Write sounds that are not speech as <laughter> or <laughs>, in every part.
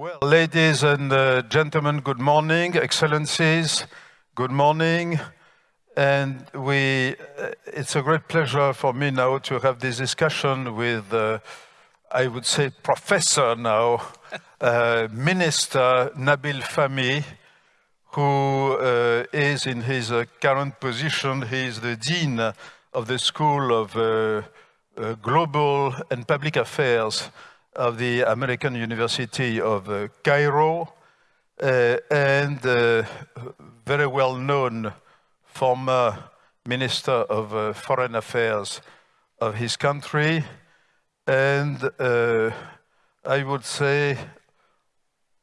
Well, ladies and uh, gentlemen, good morning. Excellencies, good morning. And we, uh, it's a great pleasure for me now to have this discussion with, uh, I would say, professor now, <laughs> uh, Minister Nabil Fahmy, who uh, is in his uh, current position, he is the Dean of the School of Global and Public Affairs of the American University of uh, Cairo uh, and uh, very well known former Minister of uh, Foreign Affairs of his country and uh, I would say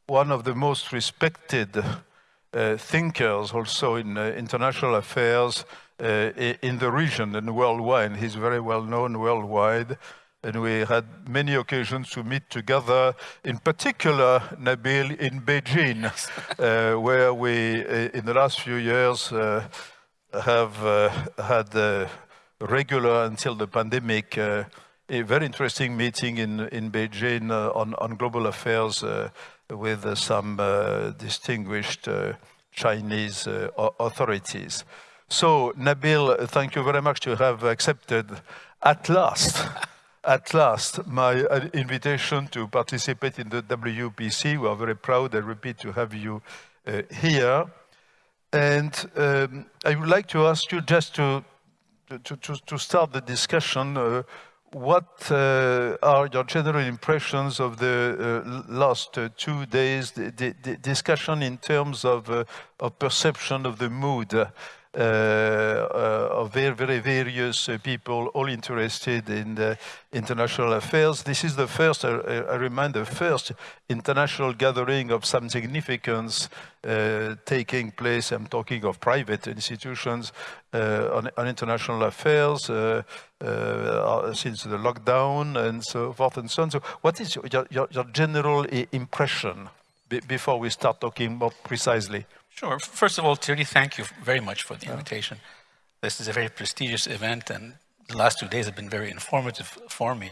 one of the most respected uh, thinkers also in international affairs in the region and worldwide. He's very well known worldwide and we had many occasions to meet together, in particular, Nabil, in Beijing, uh, where we, uh, in the last few years, uh, have uh, had regular, until the pandemic, uh, a very interesting meeting in, in Beijing uh, on, on global affairs with some distinguished Chinese authorities. So, Nabil, thank you very much to have accepted at last <laughs> at last my uh, invitation to participate in the WPC. We are very proud, I repeat, to have you uh, here. And um, I would like to ask you just to, to, to, to start the discussion, uh, what uh, are your general impressions of the uh, last uh, two days, the, discussion in terms of, of perception of the mood Uh, uh, of very, very various uh, people, all interested in international affairs. This is the first, I remind, the first international gathering of some significance uh, taking place. I'm talking of private institutions on, on, international affairs since the lockdown and so forth and so on. So what is your, your, your general impression before we start talking more precisely? Sure. First of all, Thierry, thank you very much for the invitation. This is a very prestigious event, and the last two days have been very informative for me.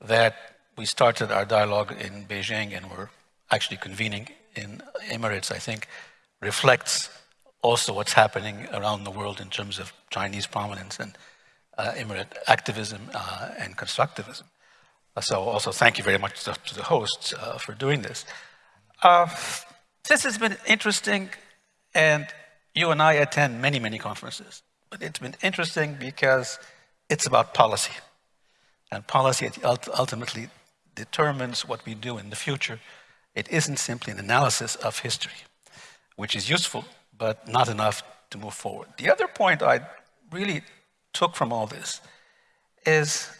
That we started our dialogue in Beijing and we're actually convening in Emirates, I think, reflects also what's happening around the world in terms of Chinese prominence and uh, Emirate activism uh, and constructivism. Uh, so also thank you very much to, to the hosts uh, for doing this. This has been interesting, and you and I attend many, many conferences. But it's been interesting because it's about policy. And policy ultimately determines what we do in the future. It isn't simply an analysis of history, which is useful, but not enough to move forward. The other point I really took from all this is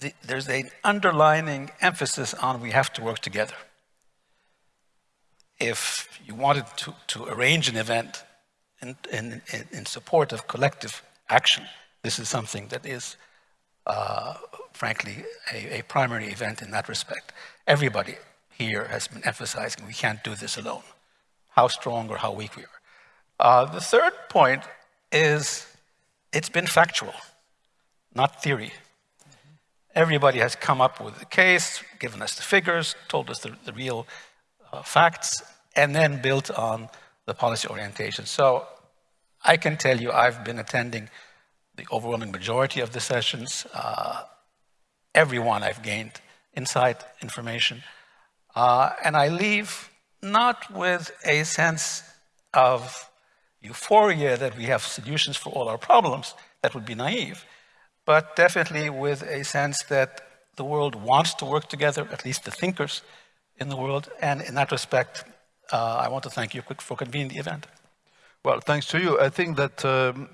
the, there's an underlining emphasis on we have to work together if you wanted to, to arrange an event in, in, in support of collective action, this is something that is, uh, frankly, a, a, primary event in that respect. Everybody here has been emphasizing we can't do this alone, how strong or how weak we are. Uh, the third point is it's been factual, not theory. Everybody has come up with the case, given us the figures, told us the, the real facts, and then built on the policy orientation. So I can tell you I've been attending the overwhelming majority of the sessions. Uh, everyone I've gained insight, information, uh, and I leave not with a sense of euphoria that we have solutions for all our problems, that would be naive, but definitely with a sense that the world wants to work together, at least the thinkers in the world, and in that respect, uh, I want to thank you for convening the event. Well, thanks to you. I think that um,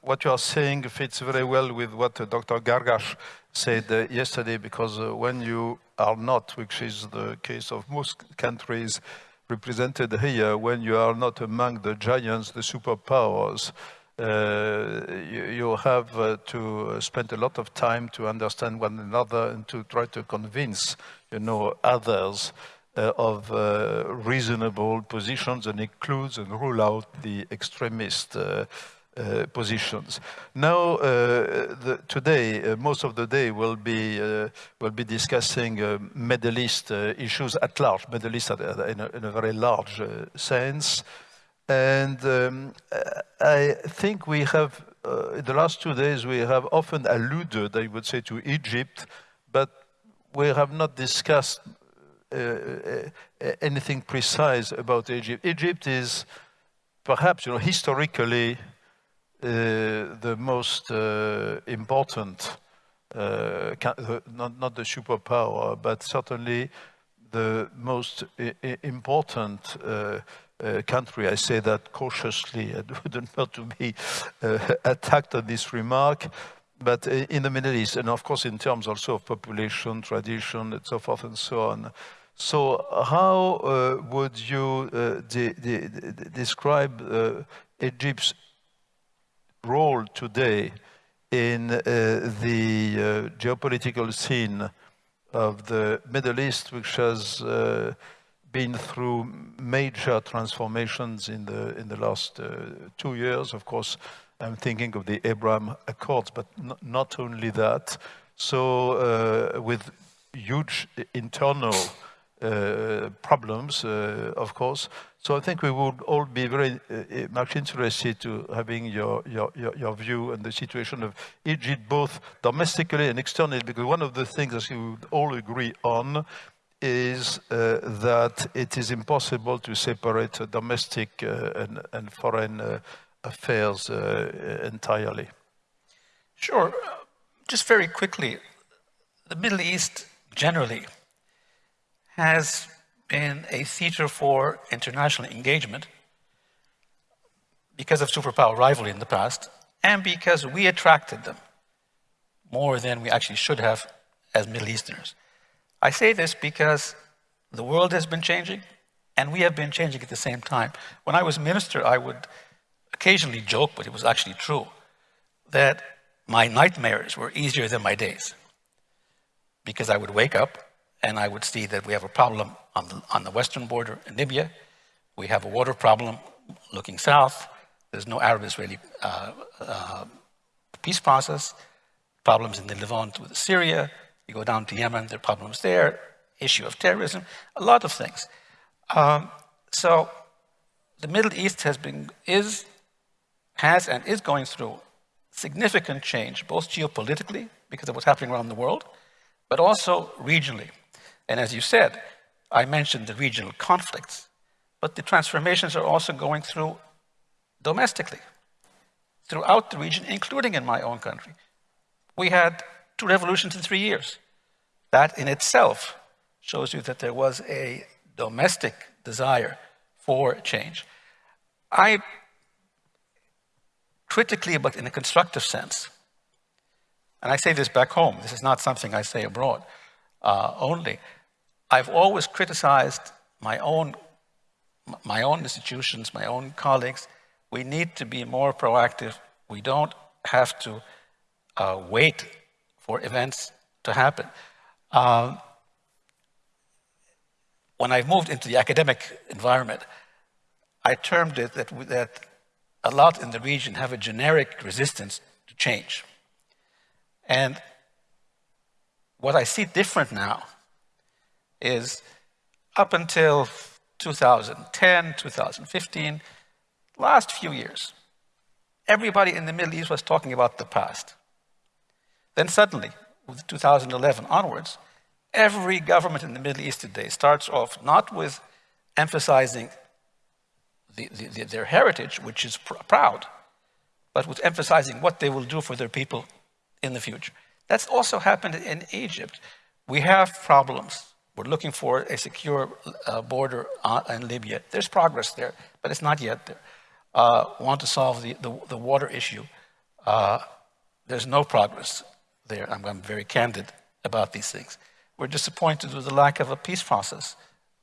what you are saying fits very well with what uh, Dr. Gargash said uh, yesterday, because uh, when you are not, which is the case of most countries represented here, when you are not among the giants, the superpowers, uh, you, you, have uh, to spend a lot of time to understand one another and to try to convince, you know, others uh, of uh, reasonable positions and includes and rule out the extremist uh, uh, positions. Now, uh, the, today, uh, most of the day will be will be discussing Middle East issues at large, Middle East in a, in a very large sense, and um, I think we have in the last two days we have often alluded, I would say, to Egypt, but we have not discussed uh, uh, anything precise about Egypt. Egypt is perhaps, you know, historically uh, the most uh, important, uh, not, not the superpower, but certainly the most important uh, country. I say that cautiously. <laughs> I do not want to be attacked on this remark, but in the Middle East, and of course in terms also of population, tradition, and so forth and so on. So how uh, would you uh, de de de describe Egypt's role today in uh, the uh, geopolitical scene of the Middle East, which has uh, been through major transformations in the in the last uh, two years. Of course, I'm thinking of the Abraham Accords, but not only that. So, uh, with huge internal uh, problems, uh, of course. So I think we would all be very uh, much interested to having your, your, your, view on the situation of Egypt, both domestically and externally, because one of the things that we would all agree on is uh, that it is impossible to separate domestic uh, and, and, foreign uh, affairs uh, entirely. Sure. Just very quickly, the Middle East generally has been a theater for international engagement because of superpower rivalry in the past and because we attracted them more than we actually should have as Middle Easterners. I say this because the world has been changing and we have been changing at the same time. When I was minister, I would occasionally joke, but it was actually true, that my nightmares were easier than my days because I would wake up and I would see that we have a problem on the, on the western border in Libya. We have a water problem looking south. There's no Arab-Israeli uh, uh, peace process. Problems in the Levant with Syria. You go down to Yemen, there are problems there. Issue of terrorism, a lot of things. Um, so the Middle East has been, is, has and is going through significant change, both geopolitically, because of what's happening around the world, but also regionally. And as you said, I mentioned the regional conflicts, but the transformations are also going through domestically, throughout the region, including in my own country. We had two revolutions in three years. That in itself shows you that there was a domestic desire for change. I critically, but in a constructive sense, and I say this back home, this is not something I say abroad, uh, only. I've always criticized my own, my own institutions, my own colleagues. We need to be more proactive. We don't have to uh, wait for events to happen. Um, when I moved into the academic environment, I termed it that, that a lot in the region have a generic resistance to change. And what I see different now is up until 2010, 2015, last few years, everybody in the Middle East was talking about the past. Then suddenly, with 2011 onwards, every government in the Middle East today starts off not with emphasizing the, the, their heritage, which is pr proud, but with emphasizing what they will do for their people in the future. That's also happened in Egypt. We have problems. We're looking for a secure uh, border uh, in Libya. There's progress there, but it's not yet there. Uh, want to solve the, the, the water issue. Uh, there's no progress there. I'm, I'm very candid about these things. We're disappointed with the lack of a peace process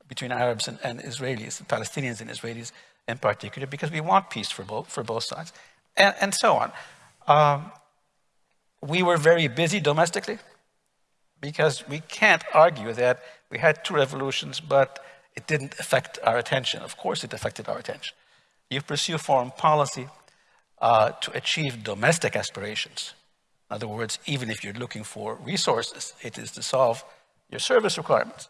between Arabs and, and Israelis, Palestinians and Israelis in particular, because we want peace for both, for both sides, and, and so on. Um, we were very busy domestically because we can't argue that we had two revolutions, but it didn't affect our attention. Of course it affected our attention. You pursue foreign policy, uh, to achieve domestic aspirations. In other words, even if you're looking for resources, it is to solve your service requirements.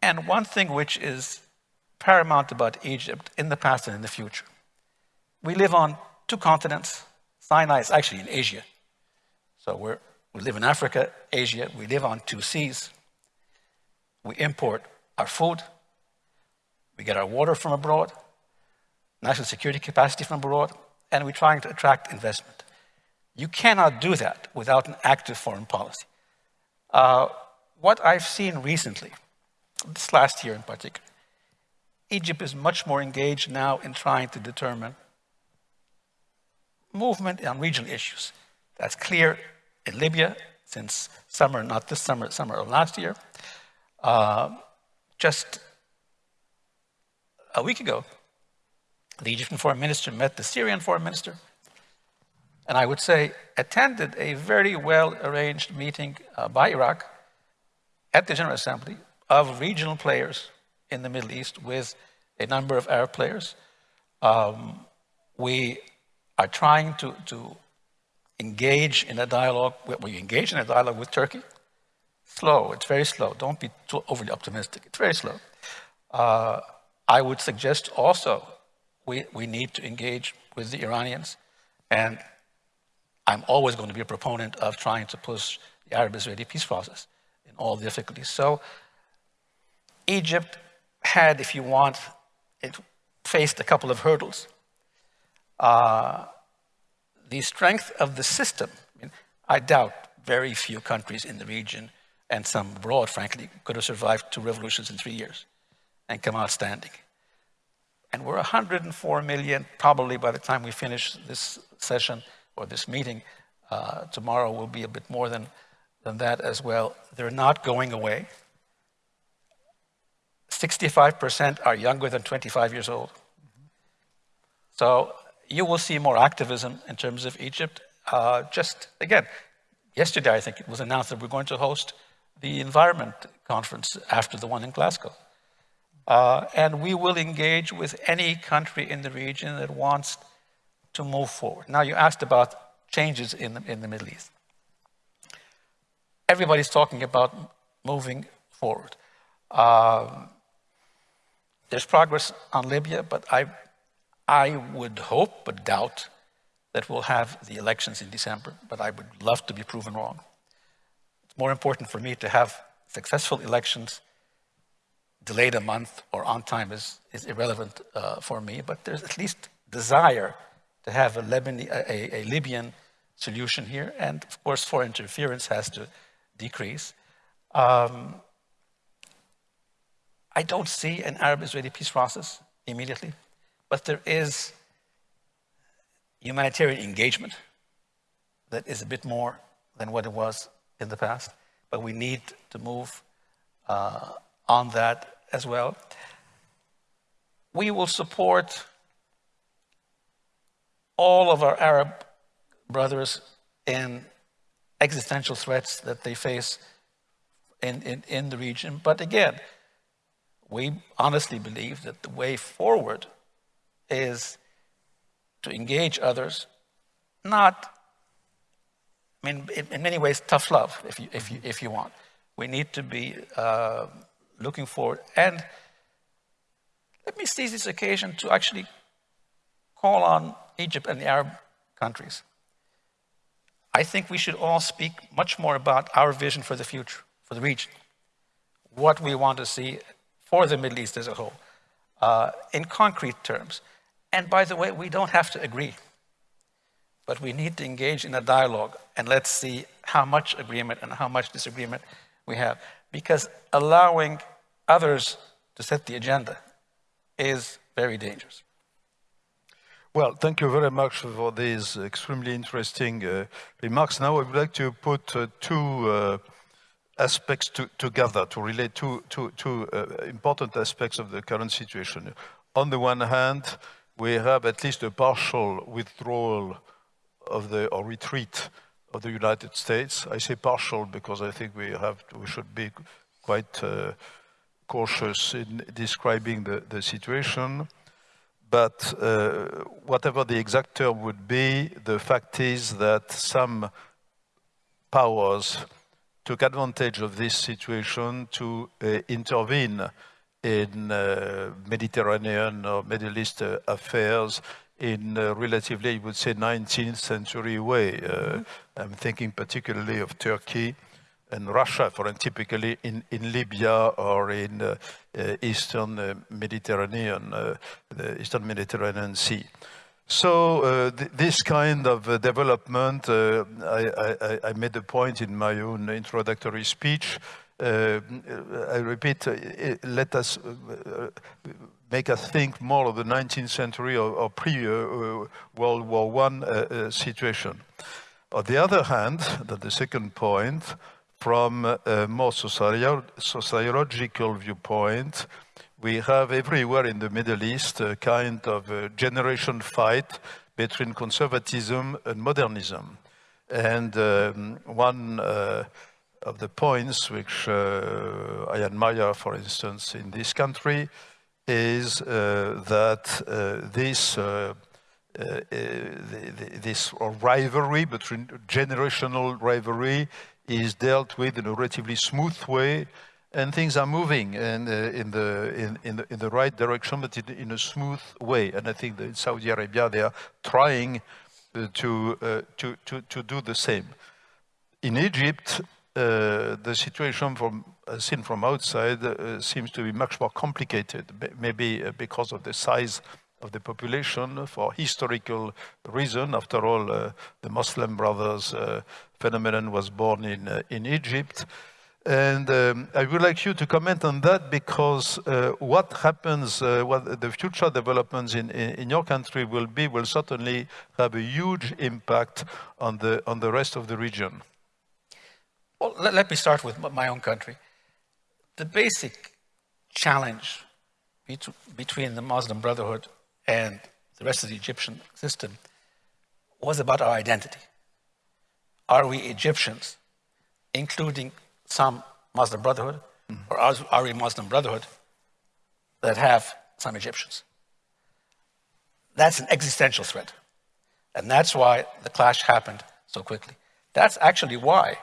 And one thing which is paramount about Egypt in the past and in the future, we live on two continents. Sinai is actually in Asia. So we're, we live in Africa, Asia, we live on two seas. We import our food, we get our water from abroad, national security capacity from abroad, and we're trying to attract investment. You cannot do that without an active foreign policy. Uh, what I've seen recently, this last year in particular, Egypt is much more engaged now in trying to determine movement on regional issues. That's clear in Libya since summer, not this summer, summer of last year. Uh, just a week ago, the Egyptian foreign minister met the Syrian foreign minister, and I would say attended a very well arranged meeting uh, by Iraq at the General Assembly of regional players in the Middle East with a number of Arab players. Um, we are trying to, to engage in a dialogue, we engage in a dialogue with Turkey. Slow, it's very slow. Don't be too overly optimistic. It's very slow. Uh, I would suggest also we, we need to engage with the Iranians. And I'm always going to be a proponent of trying to push the Arab-Israeli peace process in all difficulties. So Egypt had, if you want, it faced a couple of hurdles. Uh, the strength of the system, I, mean, I doubt very few countries in the region and some abroad, frankly, could have survived two revolutions in three years and come out standing. And we're 104 million, probably by the time we finish this session or this meeting, uh, tomorrow will be a bit more than, than that as well. They're not going away. 65% are younger than 25 years old. So you will see more activism in terms of Egypt. Uh, just, again, yesterday I think it was announced that we're going to host the environment conference after the one in Glasgow. Uh, and we will engage with any country in the region that wants to move forward. Now, you asked about changes in the, in the Middle East. Everybody's talking about moving forward. Um, there's progress on Libya, but I, I would hope but doubt that we'll have the elections in December, but I would love to be proven wrong. It's more important for me to have successful elections delayed a month or on time is, is irrelevant uh, for me, but there's at least desire to have a, Lebanese, a, a, Libyan solution here. And of course, foreign interference has to decrease. Um, I don't see an Arab-Israeli peace process immediately, but there is humanitarian engagement that is a bit more than what it was in the past, but we need to move uh, on that as well. We will support all of our Arab brothers in existential threats that they face in, in, in the region. But again, we honestly believe that the way forward is to engage others, not, I mean, in, many ways, tough love, if you, if you, if you want. We need to be uh, looking forward. And let me seize this occasion to actually call on Egypt and the Arab countries. I think we should all speak much more about our vision for the future, for the region, what we want to see for the Middle East as a whole, uh, in concrete terms. And by the way, we don't have to agree, but we need to engage in a dialogue and let's see how much agreement and how much disagreement we have. Because allowing others to set the agenda is very dangerous. Well, thank you very much for these extremely interesting uh, remarks. Now I would like to put uh, two uh, aspects to, together to relate two, two, two uh, important aspects of the current situation. On the one hand, we have at least a partial withdrawal of the, or retreat of the United States. I say partial because I think we have, we should be quite uh, cautious in describing the, the situation. but uh, whatever the exact term would be, the fact is that some powers took advantage of this situation to uh, intervene in uh, Mediterranean or Middle East uh, affairs in a relatively, I would say, 19th century way. Mm -hmm. I'm thinking particularly of Turkey and Russia, for typically in, in Libya or in uh, uh, Eastern uh, Mediterranean, the Eastern Mediterranean Sea. So uh, th this kind of uh, development, uh, I, I, I, made a point in my own introductory speech. I repeat, let us make us think more of the 19th century or, or pre-World War I situation. On the other hand, that the second point, from a more sociological viewpoint, we have everywhere in the Middle East a kind of a generation fight between conservatism and modernism. And um, one uh, of the points which uh, I admire, for instance, in this country is uh, that uh, this uh, uh, this rivalry between generational rivalry is dealt with in a relatively smooth way and things are moving in, uh, in, the, in, in, the, in the right direction, but in, in, a smooth way. And I think that in Saudi Arabia, they are trying uh, to, uh, to, to, to do the same. In Egypt, uh, the situation from uh, seen from outside uh, seems to be much more complicated, maybe because of the size of the population for historical reason. After all, the Muslim Brothers phenomenon was born in, in Egypt. And um, I would like you to comment on that because uh, what happens, uh, what the future developments in, in, in, your country will be, will certainly have a huge impact on the, on the rest of the region. Well, let, let me start with my own country. The basic challenge between the Muslim Brotherhood and the rest of the Egyptian system was about our identity. Are we Egyptians, including some Muslim Brotherhood, mm -hmm. or we Muslim Brotherhood that have some Egyptians? That's an existential threat. And that's why the clash happened so quickly. That's actually why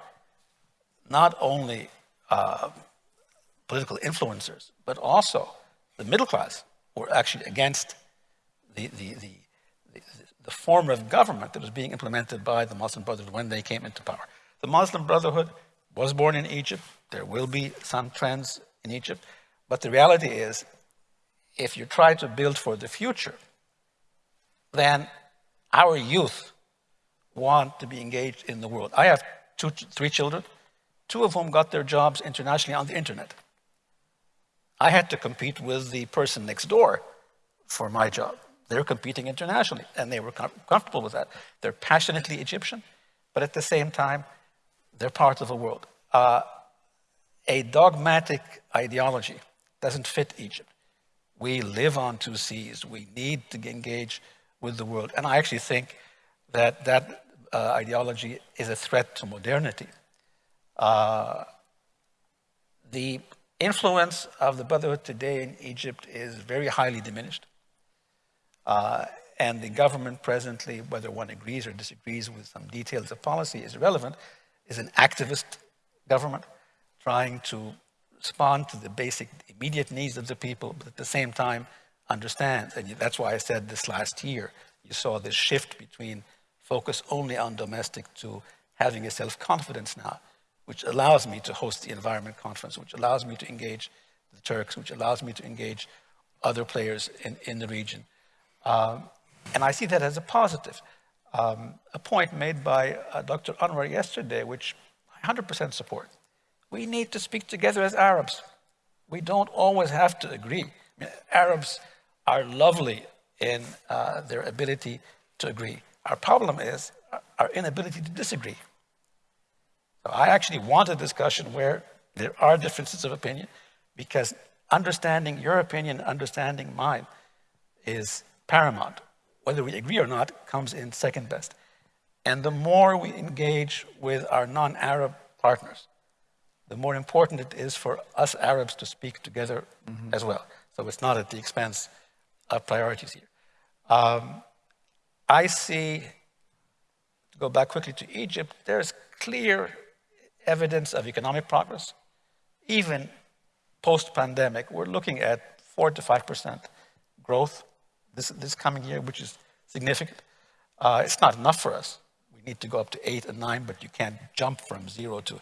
not only uh, political influencers, but also the middle class were actually against the, the, the, the, form of government that was being implemented by the Muslim Brotherhood when they came into power. The Muslim Brotherhood was born in Egypt. There will be some trends in Egypt. But the reality is, if you try to build for the future, then our youth want to be engaged in the world. I have two, three children, two of whom got their jobs internationally on the internet. I had to compete with the person next door for my job. They're competing internationally, and they were com comfortable with that. They're passionately Egyptian, but at the same time, they're part of the world. Uh, a dogmatic ideology doesn't fit Egypt. We live on two seas. We need to engage with the world. And I actually think that that uh, ideology is a threat to modernity. Uh, the influence of the Brotherhood today in Egypt is very highly diminished. Uh, and the government presently, whether one agrees or disagrees with some details of policy is irrelevant, is an activist government trying to respond to the basic immediate needs of the people, but at the same time understand. And that's why I said this last year, you saw this shift between focus only on domestic to having a self-confidence now, which allows me to host the environment conference, which allows me to engage the Turks, which allows me to engage other players in, in the region. Um, and I see that as a positive. Um, a point made by uh, Dr. Anwar yesterday, which I 100% support. We need to speak together as Arabs. We don't always have to agree. I mean, Arabs are lovely in uh, their ability to agree. Our problem is our inability to disagree. So I actually want a discussion where there are differences of opinion because understanding your opinion, understanding mine is paramount. Whether we agree or not comes in second best. And the more we engage with our non-Arab partners, the more important it is for us Arabs to speak together mm -hmm. as well. So it's not at the expense of priorities here. Um, I see, to go back quickly to Egypt, there's clear evidence of economic progress. Even post-pandemic, we're looking at 4 to 5% growth this, this coming year, which is significant. Uh, it's not enough for us. We need to go up to 8 and 9, but you can't jump from 0 to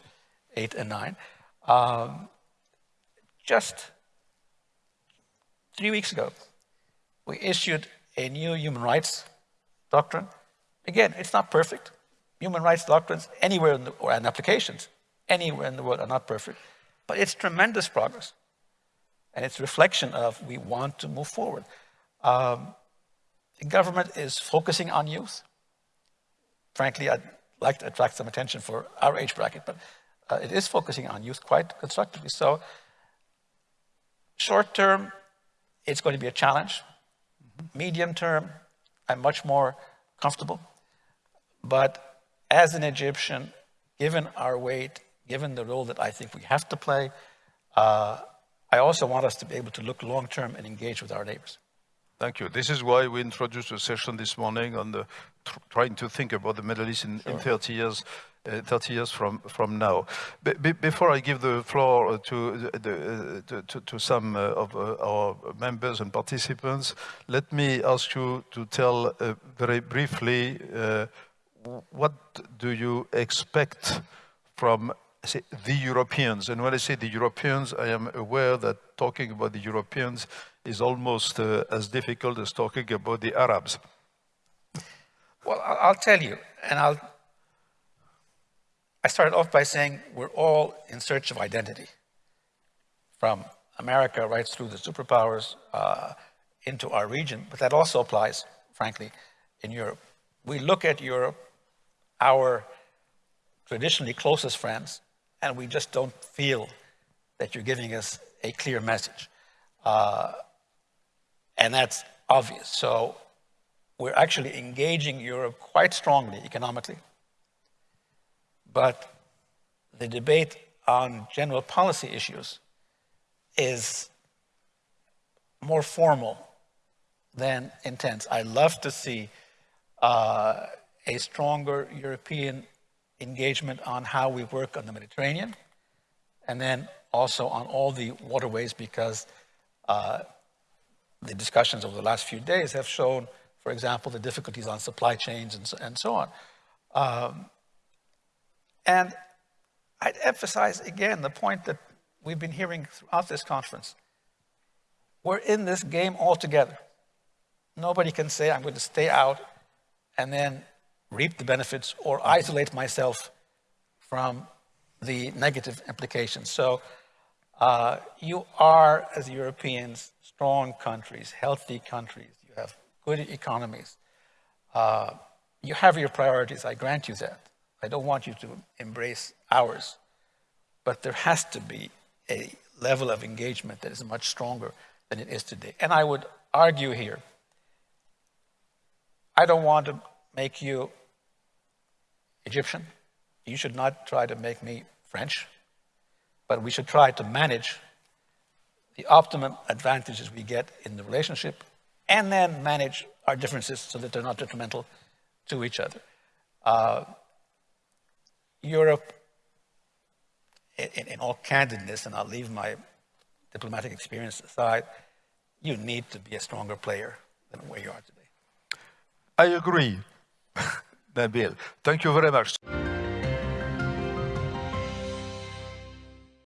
8 and 9. Um, just three weeks ago, we issued a new human rights doctrine. Again, it's not perfect. Human rights doctrines anywhere in the, or and applications anywhere in the world are not perfect, but it's tremendous progress. And it's reflection of we want to move forward. Um, the government is focusing on youth. Frankly, I'd like to attract some attention for our age bracket, but uh, it is focusing on youth quite constructively. So short term, it's going to be a challenge. Medium term, I'm much more comfortable. But as an Egyptian, given our weight, given the role that I think we have to play, uh, I also want us to be able to look long term and engage with our neighbors. Thank you. This is why we introduced a session this morning on the trying to think about the Middle East in, sure. in 30 years. Uh, 30 years from, from now. Be, before I give the floor to, the, uh, to, to, some uh, of uh, our members and participants, let me ask you to tell uh, very briefly uh, what do you expect from say, the Europeans? And when I say the Europeans, I am aware that talking about the Europeans is almost as difficult as talking about the Arabs. Well, I'll tell you, and I'll I started off by saying we're all in search of identity, from America right through the superpowers uh, into our region, but that also applies, frankly, in Europe. We look at Europe, our traditionally closest friends, and we just don't feel that you're giving us a clear message. Uh, and that's obvious. So we're actually engaging Europe quite strongly economically but the debate on general policy issues is more formal than intense. I love to see uh, a stronger European engagement on how we work on the Mediterranean, and then also on all the waterways because uh, the discussions over the last few days have shown, for example, the difficulties on supply chains and so, and so on. Um, and I'd emphasize again the point that we've been hearing throughout this conference. We're in this game all together. Nobody can say, I'm going to stay out and then reap the benefits or isolate myself from the negative implications. So uh, you are, as Europeans, strong countries, healthy countries. You have good economies. Uh, you have your priorities, I grant you that. I don't want you to embrace ours, but there has to be a level of engagement that is much stronger than it is today. And I would argue here, I don't want to make you Egyptian. You should not try to make me French, but we should try to manage the optimum advantages we get in the relationship and then manage our differences so that they're not detrimental to each other. Uh, Europe, in, in, all candidness, and I'll leave my diplomatic experience aside, you need to be a stronger player than where you are today. I agree, <laughs> Nabil. Thank you very much.